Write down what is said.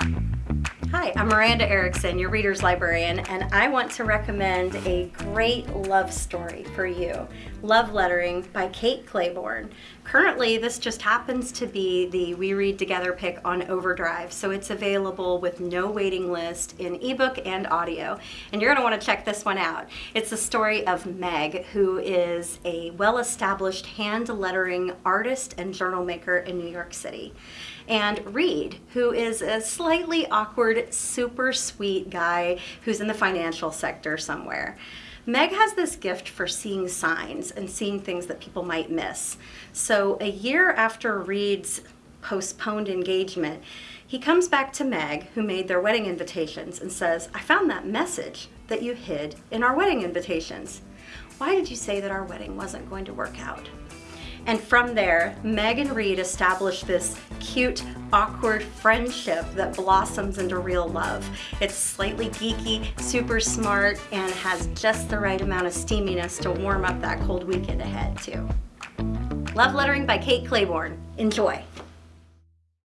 Thank you. Hi, I'm Miranda Erickson, your Reader's Librarian, and I want to recommend a great love story for you, Love Lettering by Kate Clayborn. Currently, this just happens to be the We Read Together pick on Overdrive, so it's available with no waiting list in ebook and audio, and you're going to want to check this one out. It's the story of Meg, who is a well-established hand lettering artist and journal maker in New York City and Reed, who is a slightly awkward, super sweet guy who's in the financial sector somewhere. Meg has this gift for seeing signs and seeing things that people might miss. So a year after Reed's postponed engagement, he comes back to Meg, who made their wedding invitations, and says, I found that message that you hid in our wedding invitations. Why did you say that our wedding wasn't going to work out? And from there, Meg and Reed established this cute, awkward friendship that blossoms into real love. It's slightly geeky, super smart, and has just the right amount of steaminess to warm up that cold weekend ahead too. Love Lettering by Kate Clayborn. Enjoy.